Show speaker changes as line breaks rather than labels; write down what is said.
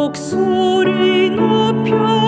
목소리 높여